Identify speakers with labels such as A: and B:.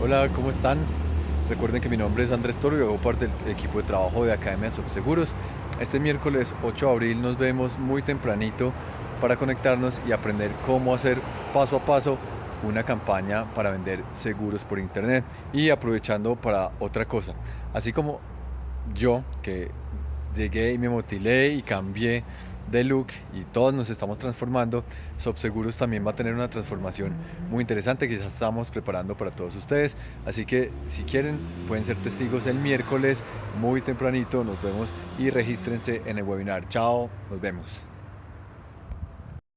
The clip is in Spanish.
A: Hola, ¿cómo están? Recuerden que mi nombre es Andrés Toro y hago parte del equipo de trabajo de Academia Seguros. Este miércoles 8 de abril nos vemos muy tempranito para conectarnos y aprender cómo hacer paso a paso una campaña para vender seguros por internet y aprovechando para otra cosa. Así como yo que llegué y me motilé y cambié de look y todos nos estamos transformando, Subseguros también va a tener una transformación muy interesante que ya estamos preparando para todos ustedes. Así que si quieren pueden ser testigos el miércoles muy tempranito. Nos vemos y regístrense en el webinar. Chao, nos vemos.